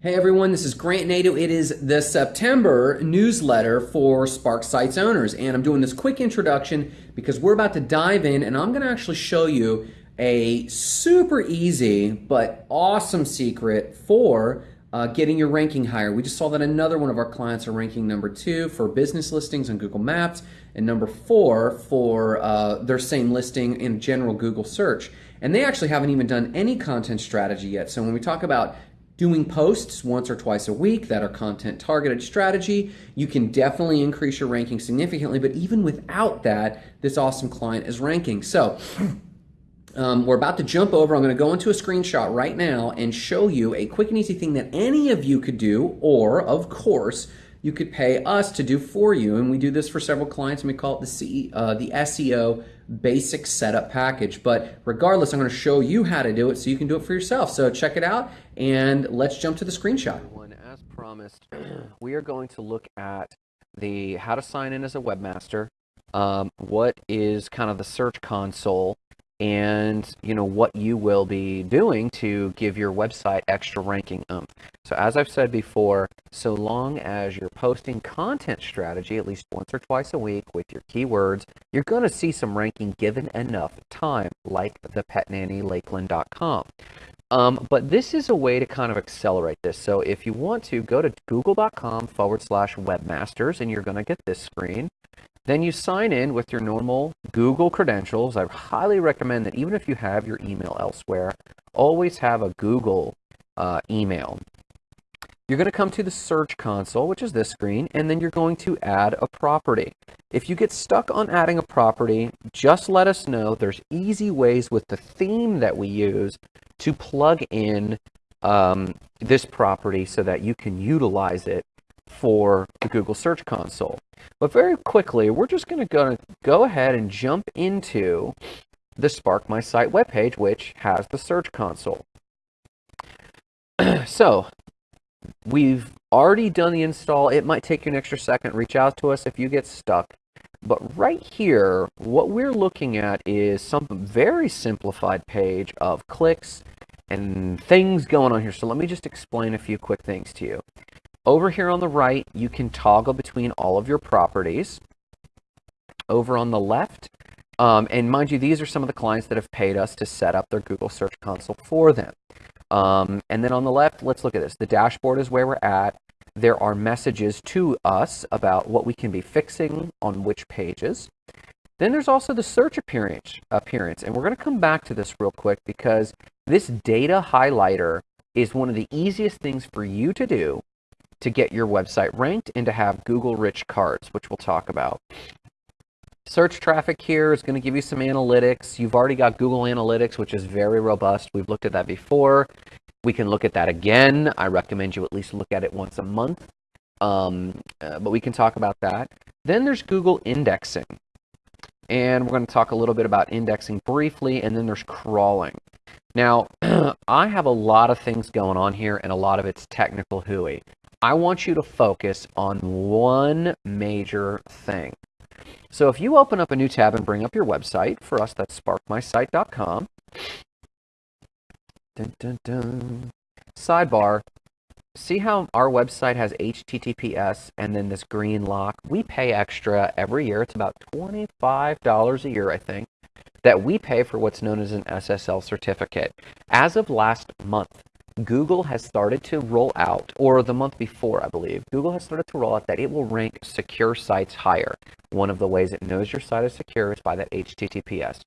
Hey everyone, this is Grant Nato. It is the September newsletter for Spark Sites owners, and I'm doing this quick introduction because we're about to dive in and I'm going to actually show you a super easy but awesome secret for uh, getting your ranking higher. We just saw that another one of our clients are ranking number two for business listings on Google Maps and number four for uh, their same listing in general Google search. And they actually haven't even done any content strategy yet. So when we talk about doing posts once or twice a week that are content targeted strategy, you can definitely increase your ranking significantly. But even without that, this awesome client is ranking. So um, we're about to jump over. I'm going to go into a screenshot right now and show you a quick and easy thing that any of you could do, or of course, you could pay us to do for you. And we do this for several clients and we call it the, C, uh, the SEO basic setup package. But regardless, I'm going to show you how to do it so you can do it for yourself. So check it out and let's jump to the screenshot. As promised, we are going to look at the how to sign in as a webmaster, um, what is kind of the search console, and you know what you will be doing to give your website extra ranking oomph. So as I've said before, so long as you're posting content strategy at least once or twice a week with your keywords, you're going to see some ranking given enough time, like the petnannylakeland.com. Um, but this is a way to kind of accelerate this. So if you want to, go to google.com forward slash webmasters and you're going to get this screen. Then you sign in with your normal Google credentials. I highly recommend that even if you have your email elsewhere, always have a Google uh, email. You're going to come to the Search Console, which is this screen, and then you're going to add a property. If you get stuck on adding a property, just let us know. There's easy ways with the theme that we use to plug in um, this property so that you can utilize it for the Google Search Console. But very quickly, we're just going to go, ahead and jump into the Spark My Site webpage, which has the Search Console. so we've already done the install. It might take you an extra second. Reach out to us if you get stuck. But right here, what we're looking at is some very simplified page of clicks and things going on here. So let me just explain a few quick things to you. Over here on the right, you can toggle between all of your properties. Over on the left, um, and mind you, these are some of the clients that have paid us to set up their Google Search Console for them. Um, and then on the left, let's look at this. The dashboard is where we're at. There are messages to us about what we can be fixing on which pages. Then there's also the search appearance, appearance. And we're going to come back to this real quick because this data highlighter is one of the easiest things for you to do to get your website ranked and to have Google rich cards, which we'll talk about. Search traffic here is going to give you some analytics. You've already got Google Analytics, which is very robust. We've looked at that before. We can look at that again. I recommend you at least look at it once a month, um, uh, but we can talk about that. Then there's Google indexing. And we're going to talk a little bit about indexing briefly, and then there's crawling. Now, I have a lot of things going on here, and a lot of it's technical hooey. I want you to focus on one major thing. So if you open up a new tab and bring up your website, for us that's sparkmysite.com. Dun, dun, dun. Sidebar, see how our website has HTTPS and then this green lock? We pay extra every year. It's about $25 a year, I think, that we pay for what's known as an SSL certificate. As of last month, Google has started to roll out, or the month before, I believe, Google has started to roll out that it will rank secure sites higher. One of the ways it knows your site is secure is by that HTTPS.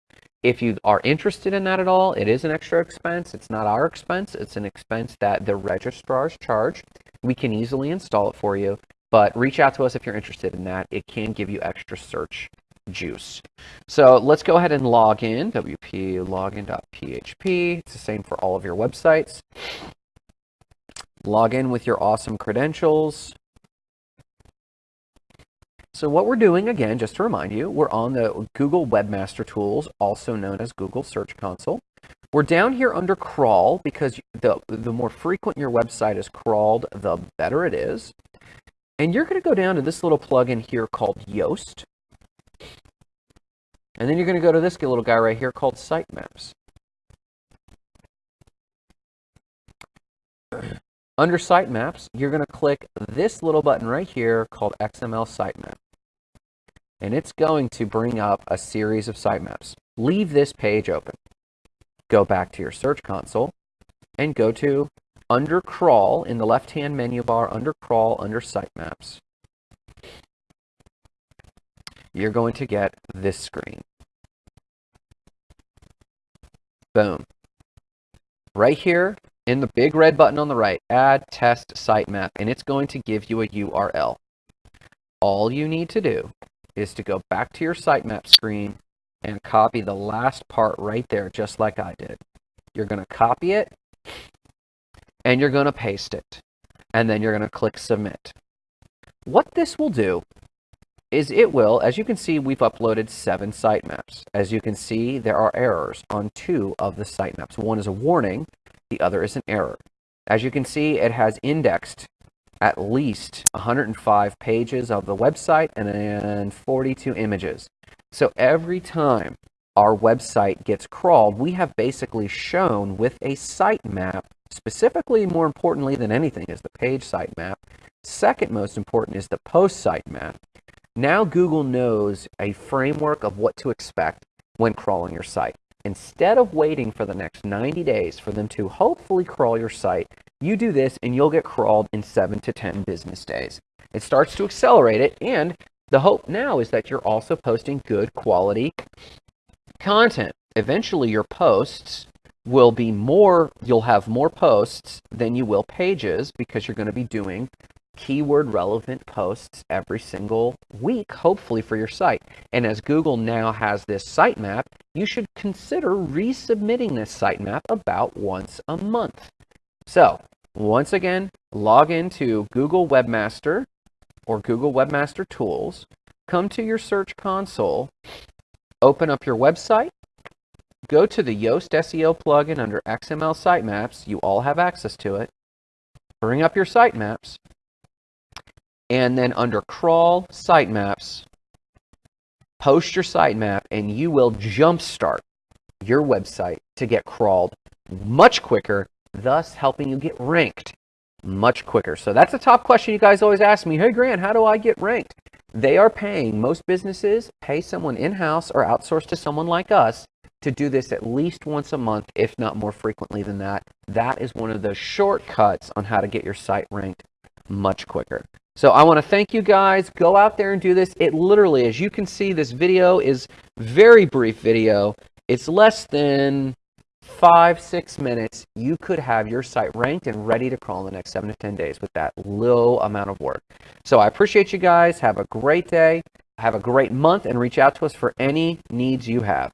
If you are interested in that at all, it is an extra expense. It's not our expense. It's an expense that the registrars charge. We can easily install it for you, but reach out to us if you're interested in that. It can give you extra search juice. So let's go ahead and log in, wp login.php. It's the same for all of your websites. Log in with your awesome credentials. So what we're doing, again, just to remind you, we're on the Google Webmaster Tools, also known as Google Search Console. We're down here under crawl because the, the more frequent your website is crawled, the better it is. And you're going to go down to this little plugin here called Yoast. And then you're going to go to this little guy right here called Sitemaps. Under sitemaps, you're going to click this little button right here called XML sitemap. And it's going to bring up a series of sitemaps. Leave this page open. Go back to your search console and go to under crawl in the left-hand menu bar under crawl under sitemaps. You're going to get this screen. Boom. Right here in the big red button on the right, add test sitemap, and it's going to give you a URL. All you need to do is to go back to your sitemap screen and copy the last part right there, just like I did. You're going to copy it, and you're going to paste it, and then you're going to click submit. What this will do is it will, as you can see, we've uploaded seven sitemaps. As you can see, there are errors on two of the sitemaps. One is a warning, the other is an error. As you can see, it has indexed at least 105 pages of the website and, and 42 images. So every time our website gets crawled, we have basically shown with a sitemap, specifically more importantly than anything is the page sitemap. Second most important is the post sitemap. Now Google knows a framework of what to expect when crawling your site. Instead of waiting for the next 90 days for them to hopefully crawl your site, you do this and you'll get crawled in 7 to 10 business days. It starts to accelerate it and the hope now is that you're also posting good quality content. Eventually your posts will be more, you'll have more posts than you will pages because you're going to be doing keyword relevant posts every single week, hopefully for your site. And as Google now has this sitemap, you should consider resubmitting this sitemap about once a month. So once again, log into Google Webmaster or Google Webmaster Tools, come to your search console, open up your website, go to the Yoast SEO plugin under XML sitemaps. You all have access to it. Bring up your sitemaps, and then under crawl sitemaps, post your sitemap and you will jumpstart your website to get crawled much quicker, thus helping you get ranked much quicker. So that's a top question you guys always ask me. Hey Grant, how do I get ranked? They are paying, most businesses pay someone in-house or outsource to someone like us to do this at least once a month, if not more frequently than that. That is one of the shortcuts on how to get your site ranked much quicker. So I want to thank you guys. Go out there and do this. It literally, as you can see, this video is very brief video. It's less than five, six minutes. You could have your site ranked and ready to crawl in the next seven to 10 days with that little amount of work. So I appreciate you guys. Have a great day. Have a great month and reach out to us for any needs you have.